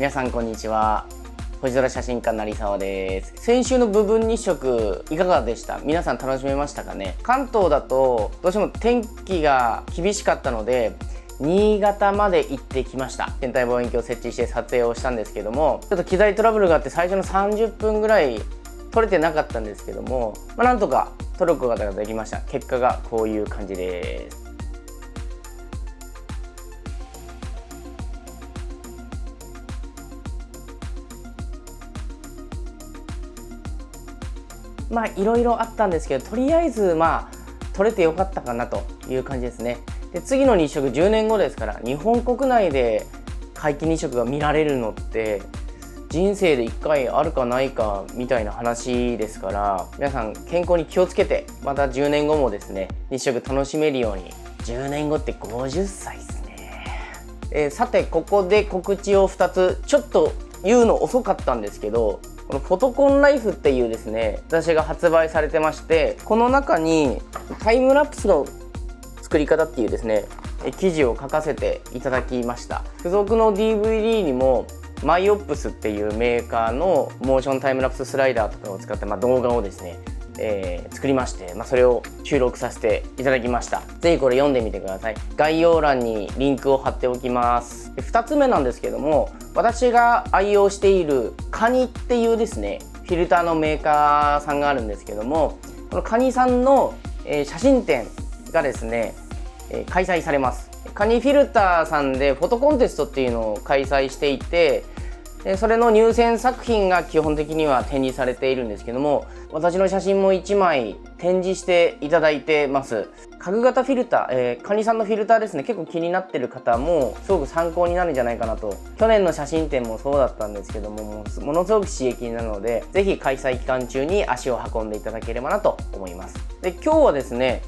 皆さんこんにちは。星空写真家成沢です。先週の部分日食いかがでした？皆さん楽しめましたかね？関東だとどうしても天気が厳しかったので新潟まで行ってきました。天体望遠鏡を設置して撮影をしたんですけどもちょっと機材トラブルがあって最初の30分ぐらい撮れてなかったんですけども、まあ、なんとか撮ることができました。結果がこういう感じです。まあいろいろあったんですけどとりあえずまあ取れてよかったかなという感じですね。で次の日食10年後ですから日本国内で皆既日食が見られるのって人生で1回あるかないかみたいな話ですから皆さん健康に気をつけてまた10年後もですね日食楽しめるように。10年後って50歳ですね、えー、さてここで告知を2つちょっと言うの遅かったんですけどこのフォトコンライフっていうですね雑誌が発売されてましてこの中にタイムラプスの作り方っていうですね記事を書かせていただきました。付属の DVD にもマイオップスっていうメーカーのモーションタイムラプススライダーとかを使って、まあ、動画をですねえー、作りまして、まあ、それを収録させていただきました。是非これ読んでみてください。概要欄にリンクを貼っておきます。2つ目なんですけども私が愛用しているカニっていうですねフィルターのメーカーさんがあるんですけどもこのカニさんの、えー、写真展がですね、えー、開催されます。カニフィルターさんでフォトコンテストっていうのを開催していてでそれの入選作品が基本的には展示されているんですけども私の写真も1枚展示していただいてます。角型フィルター、えー、カニさんのフィルターですね。結構気になってる方もすごく参考になるんじゃないかなと。去年の写真展もそうだったんですけどもものすごく刺激になるので是非開催期間中に足を運んでいただければなと思います。で今日はですね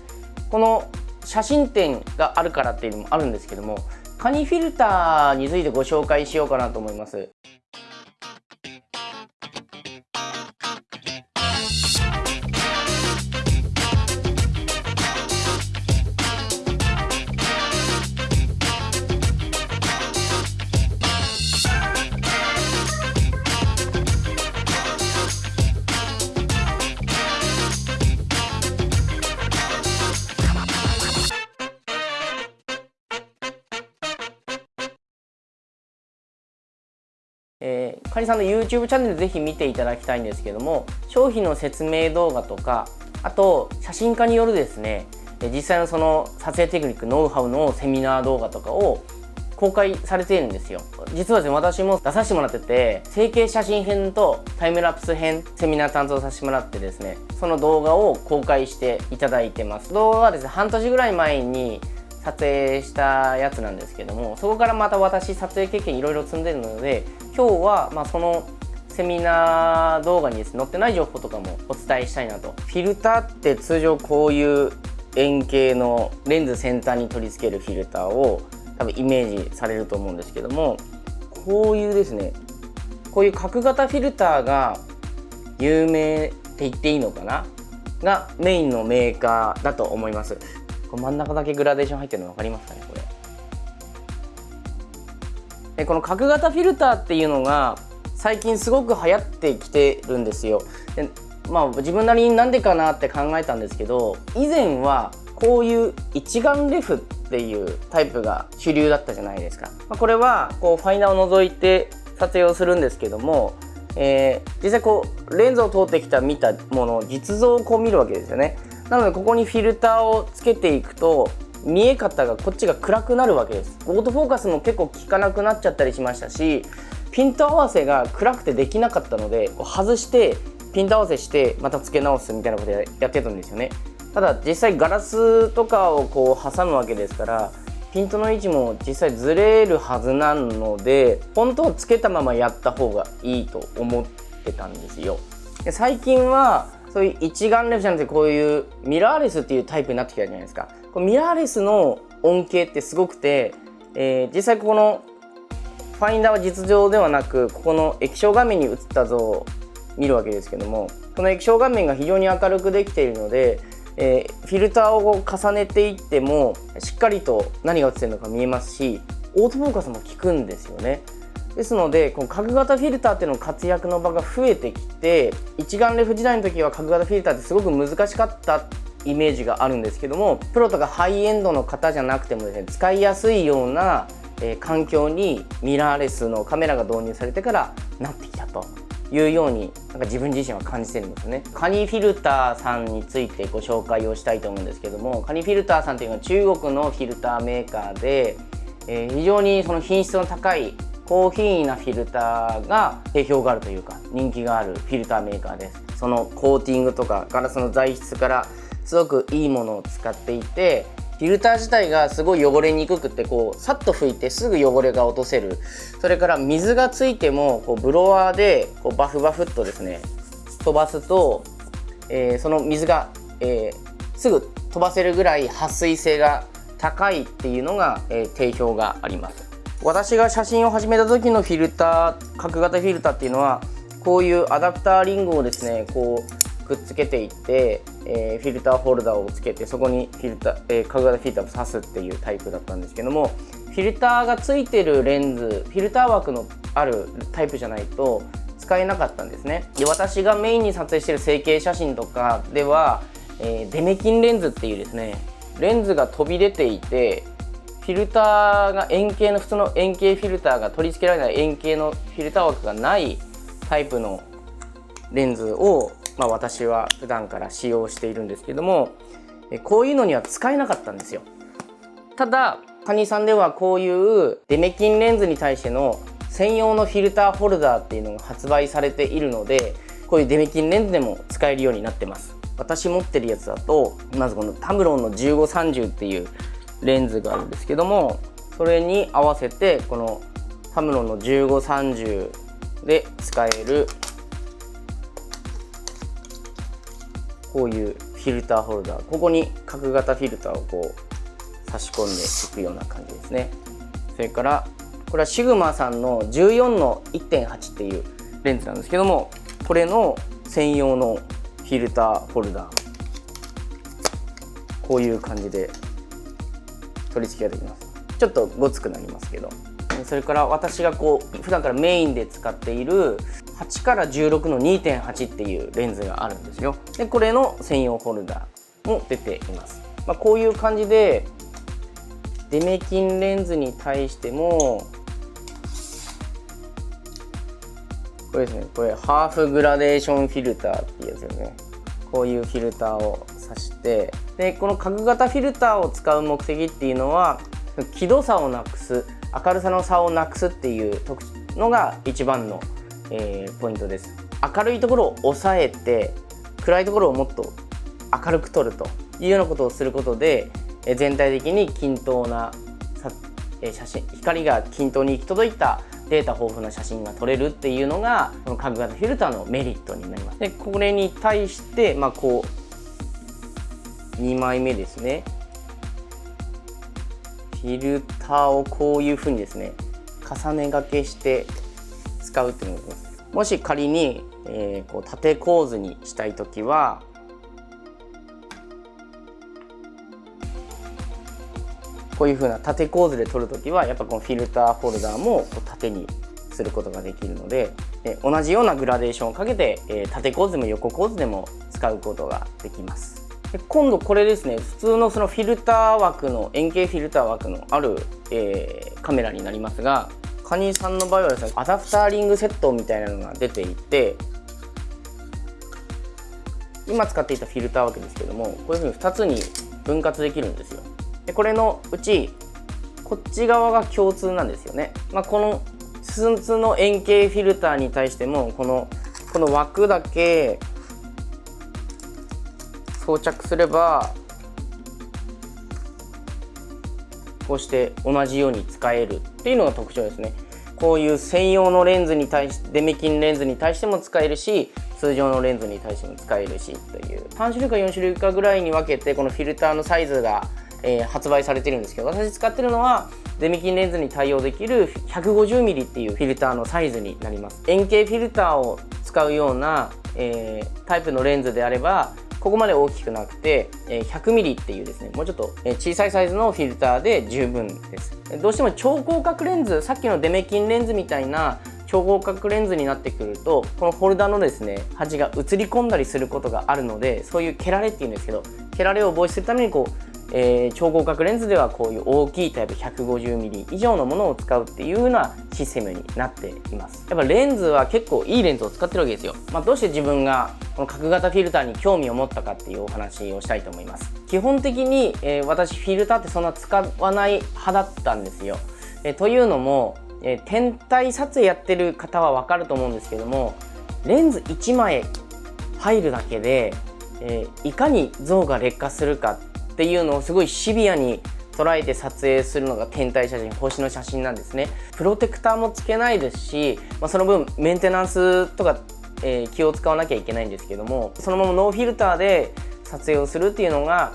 この写真展があるからっていうのもあるんですけどもカニフィルターについてご紹介しようかなと思います。えー、カニさんの YouTube チャンネルぜひ見ていただきたいんですけども商品の説明動画とかあと写真家によるですね実際のその撮影テクニックノウハウのセミナー動画とかを公開されているんですよ。実はですね私も出させてもらってて成形写真編とタイムラプス編セミナー担当させてもらってですねその動画を公開していただいてます。動画はですね半年ぐらい前に撮影したやつなんですけどもそこからまた私撮影経験いろいろ積んでるので今日はまそのセミナー動画にです、ね、載ってない情報とかもお伝えしたいなと。フィルターって通常こういう円形のレンズ先端に取り付けるフィルターを多分イメージされると思うんですけどもこういうですねこういう角型フィルターが有名って言っていいのかな？がメインのメーカーだと思います。こ真ん中だけグラデーション入ってるの分かりますかねこれ。この角型フィルターっていうのが最近すごく流行ってきてるんですよ。でまあ自分なりになんでかなって考えたんですけど以前はこういう一眼レフっていうタイプが主流だったじゃないですか、まあ、これはこうファイナーを除いて撮影をするんですけども、えー、実際こうレンズを通ってきた見たものを実像をこう見るわけですよね。なのでここにフィルターをつけていくと見え方がこっちが暗くなるわけです。オートフォーカスも結構効かなくなっちゃったりしましたしピント合わせが暗くてできなかったのでこう外してピント合わせしてまた付け直すみたいなことやってたんですよね。ただ実際ガラスとかをこう挟むわけですからピントの位置も実際ずれるはずなので本当はつけたままやった方がいいと思ってたんですよ。で最近はそういう一眼レフじゃなくてこういうミラーレスっていうタイプになってきたじゃないですか。こミラーレスの恩恵ってすごくて、えー、実際ここのファインダーは実情ではなくここの液晶画面に映った像を見るわけですけどもこの液晶画面が非常に明るくできているので、えー、フィルターを重ねていってもしっかりと何が映ってるのか見えますしオートフォーカスも効くんですよね。ですのでこの角型フィルターっていうの活躍の場が増えてきて一眼レフ時代の時は角型フィルターってすごく難しかったっイメージがあるんですけどもプロとかハイエンドの方じゃなくてもですね使いやすいような、え、環境にミラーレスのカメラが導入されてからなってきたというようになんか自分自身は感じてるんですね。カニフィルターさんについてご紹介をしたいと思うんですけどもカニフィルターさんというのは中国のフィルターメーカーで、え、非常にその品質の高い高品位なフィルターが定評があるというか人気があるフィルターメーカーです。そのコーティングとかガラスの材質からすごくいいものを使っていてフィルター自体がすごい汚れにくくてこうさっと拭いてすぐ汚れが落とせる。それから水がついてもこうブロワーでこうバフバフっとですね飛ばすと、えー、その水が、えー、すぐ飛ばせるぐらい撥水性が高いっていうのが、えー、定評があります。私が写真を始めた時のフィルター角型フィルターっていうのはこういうアダプターリングをですねこうくっつけていって、えー、フィルターホルダーをつけてそこにフィルター、えー、角型フィルターを挿すっていうタイプだったんですけどもフィルターがついてるレンズフィルター枠のあるタイプじゃないと使えなかったんですね。で私がメインに撮影してる星景写真とかでは、えー、デメキンレンズっていうですねレンズが飛び出ていてフィルターが円形の普通の円形フィルターが取り付けられない円形のフィルター枠がないタイプのレンズをまあ、私は普段から使用しているんですけどもこういうのには使えなかったんですよ。ただカニさんではこういうデメキンレンズに対しての専用のフィルターホルダーっていうのが発売されているのでこういうデメキンレンズでも使えるようになってます。私持ってるやつだとまずこのタムロンの1530っていうレンズがあるんですけどもそれに合わせてこのタムロンの1530で使えるこういうフィルターホルダーここに角型フィルターをこう差し込んでいくような感じですね。それからこれはシグマさんの14の1.8っていうレンズなんですけどもこれの専用のフィルターホルダー。こういう感じで取り付けができます。ちょっとごつくなりますけど。それから私がこう普段からメインで使っている8から16の2.8っていうレンズがあるんですよ。でこれの専用ホルダーも出ています、まあ、こういう感じでデメキンレンズに対してもこれですね。これハーフグラデーションフィルターっていうやつですね。こういうフィルターを挿してでこの角型フィルターを使う目的っていうのは輝度差をなくす明るさの差をなくすっていうのが一番のえー、ポイントです。明るいところを抑えて暗いところをもっと明るく撮るというようなことをすることで、え全体的に均等なえ写真光が均等に行き届いたデータ豊富な写真が撮れるっていうのがこの角型フィルターのメリットになります。でこれに対してまあこう2枚目ですね。フィルターをこういうふうにですね重ねがけして使うっていうのがますもし仮に、えー、こう縦構図にしたい時はこういうふうな縦構図で撮る時はやっぱこのフィルターホルダーも縦にすることができるのでで同じようなグラデーションをかけて、えー、縦構図も横構図でも使うことができます。で今度これですね普通のそのフィルター枠の円形フィルター枠のある、えー、カメラになりますがカニさんの場合はですねアダプターリングセットみたいなのが出ていて今使っていたフィルターわけですけどもこういうふうに2つに分割できるんですよ。でこれのうちこっち側が共通なんですよね、まあ、このスツの円形フィルターに対してもこのこの枠だけ装着すればこうして同じように使えるっていうのが特徴ですね。こういう専用のレンズに対してデメキンレンズに対しても使えるし通常のレンズに対しても使えるしという。3種類か4種類かぐらいに分けてこのフィルターのサイズが、えー、発売されてるんですけど私使ってるのはデメキンレンズに対応できる 150mm っていうフィルターのサイズになります。円形フィルターを使うような、えー、タイプのレンズであればここまで大きくなくて 100mm っていうですねもうちょっと小さいサイズのフィルターで十分です。どうしても超広角レンズさっきのデメキンレンズみたいな超広角レンズになってくるとこのホルダーのですね端が映り込んだりすることがあるのでそういう蹴られっていうんですけど蹴られを防止するためにこうえー、超広角レンズではこういう大きいタイプ 150mm 以上のものを使うっていうようなシステムになっています。やっぱレンズは結構いいレンズを使ってるわけですよ、まあ、どうして自分がこの角型フィルターに興味を持ったかっていうお話をしたいと思います。基本的に、えー、私フィルターってそんな使わない派だったんですよ、えー、というのも、え天体撮影やってる方はわかると思うんですけどもレンズ1枚入るだけで、えいかに像が劣化するかっっていうのをすごいシビアに捉えて撮影するのが天体写真星の写真なんですね。プロテクターもつけないですし、まあ、その分メンテナンスとか、えー、気を使わなきゃいけないんですけどもそのままノーフィルターで撮影をするっていうのが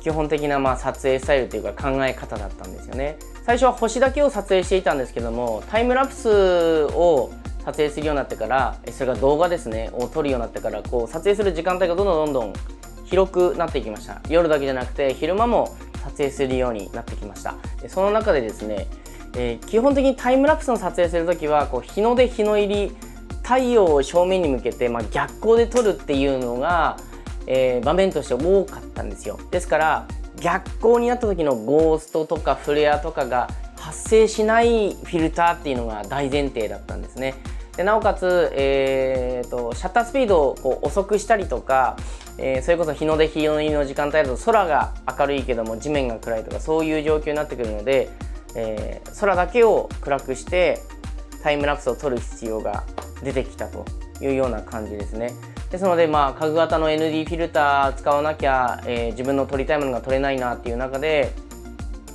基本的なまあ撮影スタイルというか考え方だったんですよね。最初は星だけを撮影していたんですけどもタイムラプスを撮影するようになってからそれが動画ですねを撮るようになってからこう撮影する時間帯がどんどんどんどん広くなってきました。夜だけじゃなくて昼間も撮影するようになってきました。その中でですね、えー、基本的にタイムラプスの撮影する時はこう日の出日の入り太陽を正面に向けて、まあ、逆光で撮るっていうのが、えー、場面として多かったんですよ。ですから逆光になった時のゴーストとかフレアとかが発生しないフィルターっていうのが大前提だったんですね。でなおかつ、えーと、シャッタースピードをこう遅くしたりとか、えー、それこそ日の出日の入りの時間帯だと空が明るいけども地面が暗いとかそういう状況になってくるので、えー、空だけを暗くしてタイムラプスを撮る必要が出てきたというような感じですね。ですのでまあ家具型の ND フィルター使わなきゃ、えー、自分の撮りたいものが撮れないなっていう中で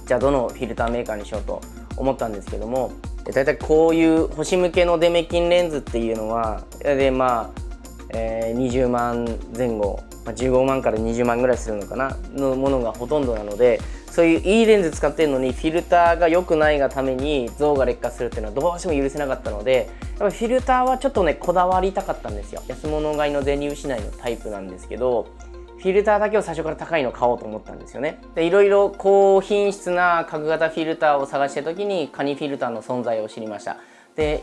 じゃあどのフィルターメーカーにしようと思ったんですけども大体こういう星向けのデメキンレンズっていうのはでまあ、えー、20万前後、まあ、15万から20万ぐらいするのかなのものがほとんどなのでそういういいレンズ使ってるのにフィルターが良くないがために像が劣化するっていうのはどうしても許せなかったのでやっぱフィルターはちょっとねこだわりたかったんですよ。安物買いの銭失いのタイプなんですけどフィルターだけを最初から高いの買おうと思ったんですよね。でいろいろ高品質な角型フィルターを探してた時にカニフィルターの存在を知りました。で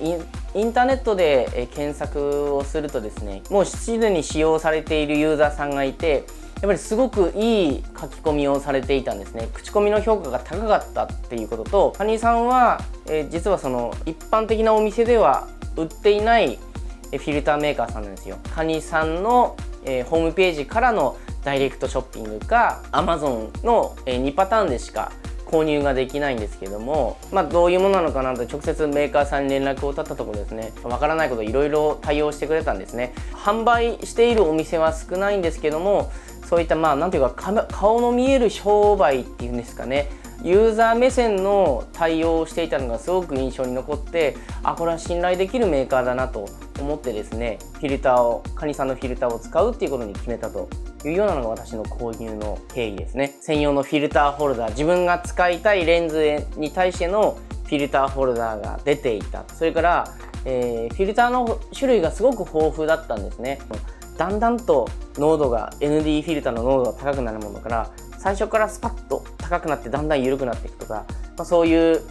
インターネットで検索をするとですねもうすでに使用されているユーザーさんがいてやっぱりすごくいい書き込みをされていたんですね口コミの評価が高かったっていうこととカニさんは、えー、実はその一般的なお店では売っていないフィルターメーカーさんなんですよカニさんの、えー、ホームページからのダイレクトショッピングか Amazon の2パターンでしか購入ができないんですけども、まあ、どういうものなのかなと直接メーカーさんに連絡を取ったところですね。わからないこといろいろ対応してくれたんですね。販売しているお店は少ないんですけどもそういったまあ何ていうか顔の見える商売っていうんですかね。ユーザー目線の対応をしていたのがすごく印象に残ってあこれは信頼できるメーカーだなと思ってですねフィルターをカニさんのフィルターを使うっていうことに決めたというようなのが私の購入の経緯ですね。専用のフィルターホルダー自分が使いたいレンズに対してのフィルターホルダーが出ていた。それから、えー、フィルターの種類がすごく豊富だったんですね。だんだんと濃度が ND フィルターの濃度が高くなるものから最初からスパッと高くなってだんだん緩くなっていくとか、まあ、そういう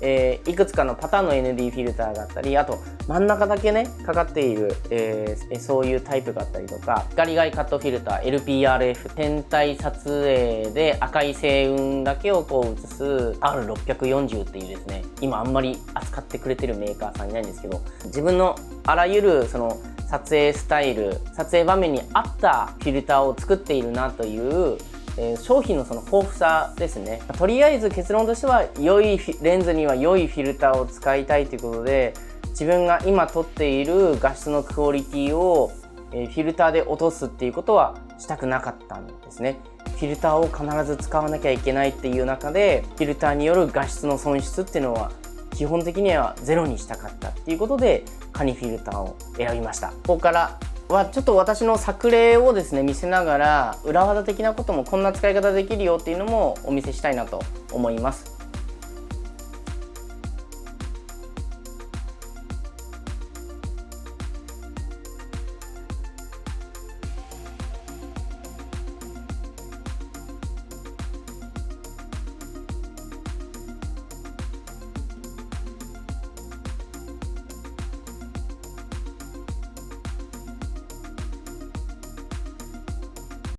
えー、いくつかのパターンの ND フィルターがあったりあと真ん中だけねかかっている、えー、そういうタイプがあったりとか光外カットフィルター LPRF 天体撮影で赤い星雲だけをこう映す R640 っていうですね今あんまり扱ってくれてるメーカーさんいないんですけど自分のあらゆるその撮影スタイル撮影場面に合ったフィルターを作っているなというえー、商品のその豊富さですね。とりあえず結論としては良いレンズには良いフィルターを使いたいということで自分が今撮っている画質のクオリティを、えー、フィルターで落とすっていうことはしたくなかったんですね。フィルターを必ず使わなきゃいけないっていう中でフィルターによる画質の損失っていうのは基本的にはゼロにしたかったっていうことでカニフィルターを選びました。ここからはちょっと私の作例をですね見せながら裏技的なこともこんな使い方できるよっていうのもお見せしたいなと思います。